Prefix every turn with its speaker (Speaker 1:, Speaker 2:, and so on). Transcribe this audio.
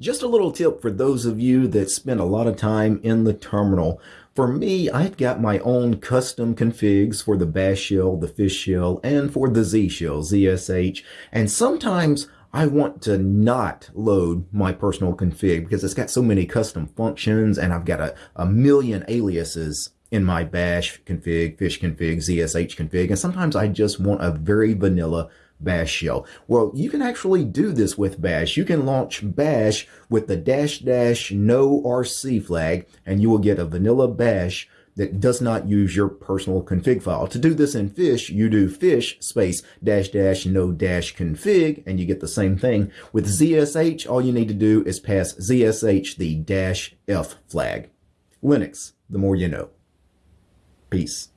Speaker 1: Just a little tip for those of you that spend a lot of time in the terminal. For me, I've got my own custom configs for the bash shell, the fish shell, and for the Z shell, ZSH. And sometimes I want to not load my personal config because it's got so many custom functions and I've got a, a million aliases in my bash config, fish config, ZSH config. And sometimes I just want a very vanilla bash shell. Well, you can actually do this with bash. You can launch bash with the dash dash no RC flag and you will get a vanilla bash that does not use your personal config file. To do this in fish, you do fish space dash dash no dash config and you get the same thing. With ZSH, all you need to do is pass ZSH the dash F flag. Linux, the more you know. Peace.